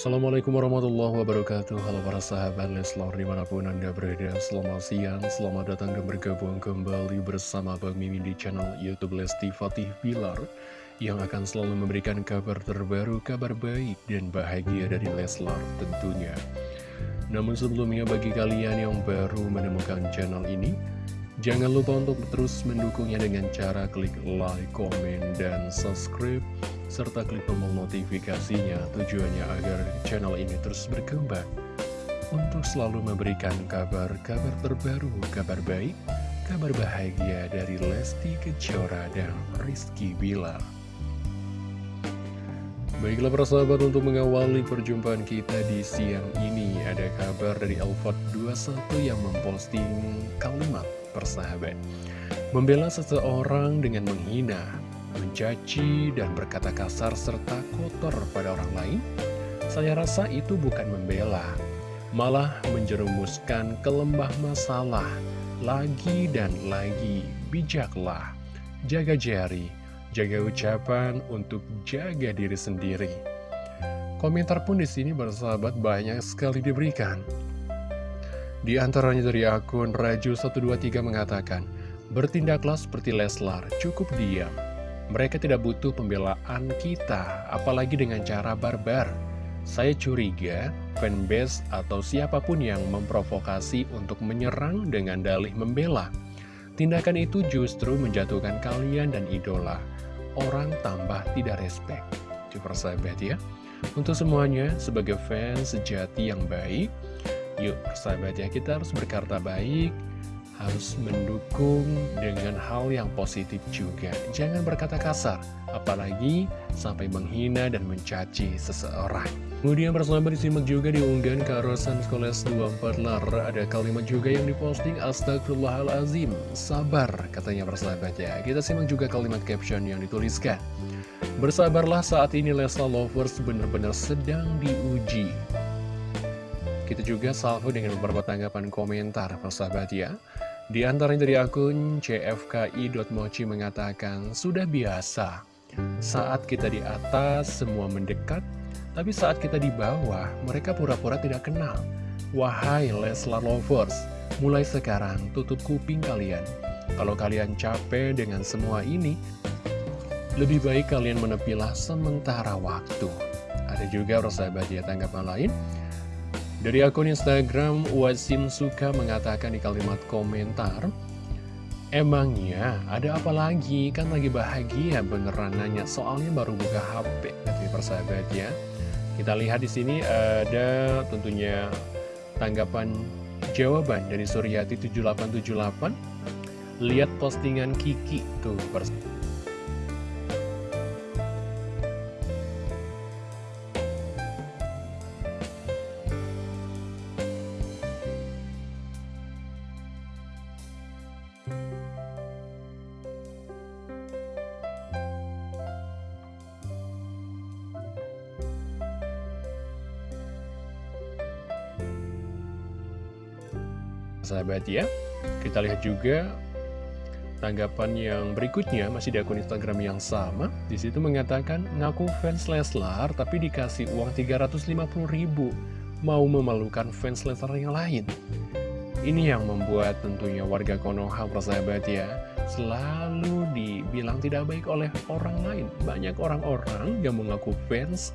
Assalamualaikum warahmatullahi wabarakatuh. Halo para sahabat Leslar di mana pun anda berada. Selamat siang, selamat datang dan bergabung kembali bersama Bang Mimin di channel Youtube Lesti Fatih Bilar Yang akan selalu memberikan kabar terbaru, kabar baik dan bahagia dari Leslar tentunya. Namun sebelumnya bagi kalian yang baru menemukan channel ini Jangan lupa untuk terus mendukungnya dengan cara klik like, komen, dan subscribe serta klik tombol notifikasinya tujuannya agar channel ini terus berkembang untuk selalu memberikan kabar-kabar terbaru, kabar baik, kabar bahagia dari Lesti Kejora dan Rizky Bilar. Baiklah para sahabat untuk mengawali perjumpaan kita di siang ini Ada kabar dari Elfat 21 yang memposting kalimat persahabat Membela seseorang dengan menghina, mencaci, dan berkata kasar serta kotor pada orang lain Saya rasa itu bukan membela Malah menjerumuskan ke lembah masalah Lagi dan lagi bijaklah Jaga jari jaga ucapan untuk jaga diri sendiri. Komentar pun di sini bersahabat banyak sekali diberikan. Di antaranya dari akun Raju123 mengatakan, Bertindaklah seperti Leslar, cukup diam. Mereka tidak butuh pembelaan kita, apalagi dengan cara barbar. Saya curiga fanbase atau siapa pun yang memprovokasi untuk menyerang dengan dalih membela. Tindakan itu justru menjatuhkan kalian dan idola orang tambah tidak respect. Coba persahabat ya. Untuk semuanya, sebagai fans sejati yang baik, yuk persahabat ya, kita harus berkata baik, harus mendukung dengan hal yang positif juga. Jangan berkata kasar, apalagi sampai menghina dan mencaci seseorang. Kemudian persahabat disimak juga di unggahan Karosan Skoles 24 Lar. Ada kalimat juga yang diposting Astagfirullahalazim Sabar katanya persahabat ya Kita simak juga kalimat caption yang dituliskan. Bersabarlah saat ini Lesla Lovers benar-benar sedang diuji. Kita juga salvo dengan beberapa tanggapan komentar persahabat ya Di antaranya dari akun cfki.mochi mengatakan Sudah biasa Saat kita di atas semua mendekat tapi saat kita di bawah, mereka pura-pura tidak kenal. Wahai Leslar Lovers, mulai sekarang tutup kuping kalian. Kalau kalian capek dengan semua ini, lebih baik kalian menepilah sementara waktu. Ada juga persahabat ya tanggapan lain. Dari akun Instagram, Wasim Suka mengatakan di kalimat komentar, Emangnya ada apa lagi? Kan lagi bahagia beneran nanya soalnya baru buka HP. Nanti persahabat ya. Kita lihat di sini ada tentunya tanggapan jawaban dari Suryati 7878. Lihat postingan Kiki tuh sahabat ya. Kita lihat juga tanggapan yang berikutnya masih di akun Instagram yang sama. Di situ mengatakan ngaku fans Leslar tapi dikasih uang 350 ribu. Mau memalukan fans Leslar yang lain. Ini yang membuat tentunya warga Konoha persahabat ya Selalu dibilang tidak baik oleh orang lain. Banyak orang-orang yang mengaku fans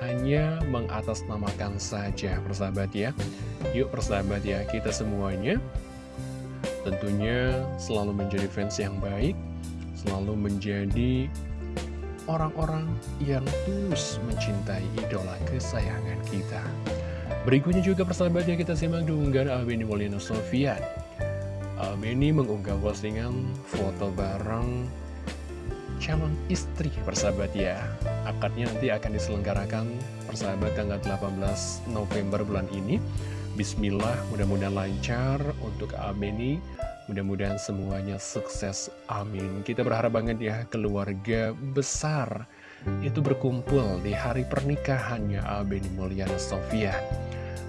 Hanya mengatasnamakan saja persahabat ya. Yuk persahabat ya kita semuanya. Tentunya selalu menjadi fans yang baik Selalu menjadi orang-orang yang tulus mencintai idola kesayangan kita. Berikutnya juga persahabatnya kita simak diunggah Albeni Molina Sofian Albeni mengunggah postingan foto bareng calon istri persahabat ya. Akadnya nanti akan diselenggarakan persahabat tanggal 18 November bulan ini. Bismillah mudah-mudahan lancar untuk Albeni Mudah-mudahan semuanya sukses, amin. Kita berharap banget ya keluarga besar itu berkumpul di hari pernikahannya Albeni Mulyana Sofian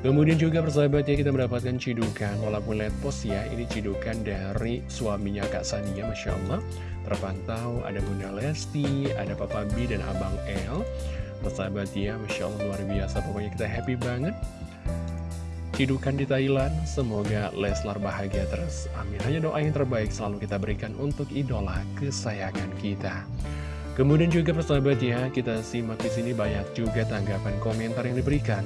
Kemudian juga persahabat ya kita mendapatkan cidukan. Walaupun lihat post ya Ini cidukan dari suaminya Kak Sania Masya Allah. Terpantau ada Bunda Lesti Ada Papa B dan Abang El Persahabat ya, Masya Allah luar biasa. Pokoknya kita happy banget. Cidukan di Thailand Semoga Leslar bahagia terus. Amin. Hanya doa yang terbaik selalu kita berikan Untuk idola kesayangan kita. Kemudian juga persahabat ya Kita simak di sini banyak juga tanggapan komentar yang diberikan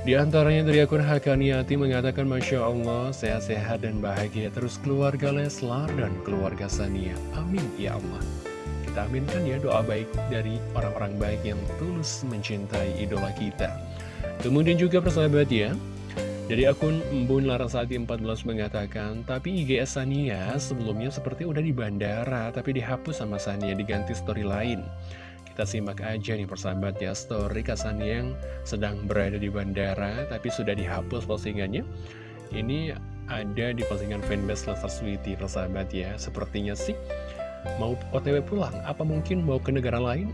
di antaranya dari akun Hakaniati mengatakan Masya Allah sehat-sehat dan bahagia terus keluarga Leslar dan keluarga Sania. Amin ya Allah. Kita aminkan ya doa baik dari orang-orang baik yang tulus mencintai idola kita. Kemudian juga persahabat ya, dari akun Embun Larasati 14 mengatakan, tapi IGS Sania sebelumnya seperti udah di bandara, tapi dihapus sama Sania, diganti story lain. Kita simak aja nih persahabat ya, story Kasan yang sedang berada di bandara, tapi sudah dihapus postingannya. Ini ada di postingan fanbase Lester Sweetie persahabat ya, sepertinya sih Mau otw pulang? Apa mungkin mau ke negara lain?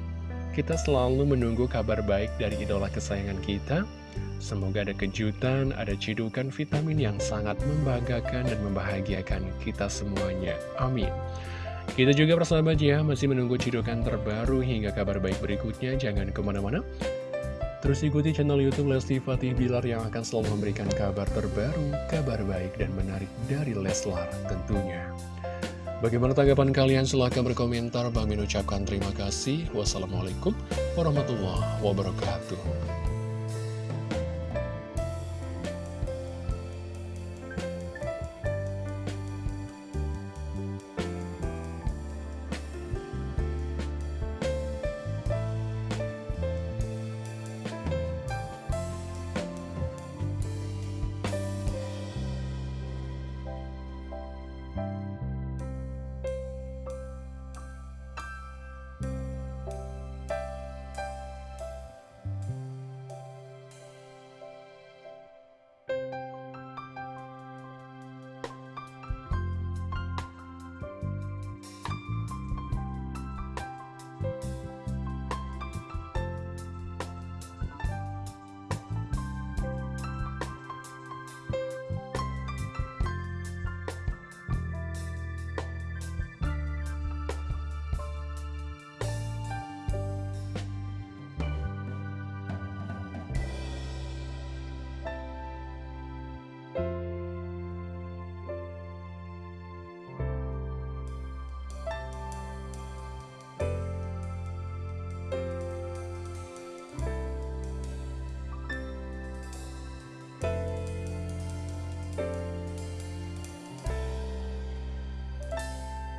Kita selalu menunggu kabar baik dari idola kesayangan kita. Semoga ada kejutan, ada cidukan vitamin yang sangat membanggakan dan membahagiakan kita semuanya. Amin. Kita juga persahabat ya, masih menunggu cidukan terbaru hingga kabar baik berikutnya. Jangan ke mana-mana. Terus ikuti channel Youtube Lesti Fatih Bilar yang akan selalu memberikan kabar terbaru, kabar baik dan menarik dari Leslar tentunya. Bagaimana tanggapan kalian? Silahkan berkomentar. Bang Min ucapkan terima kasih. Wassalamualaikum warahmatullahi wabarakatuh.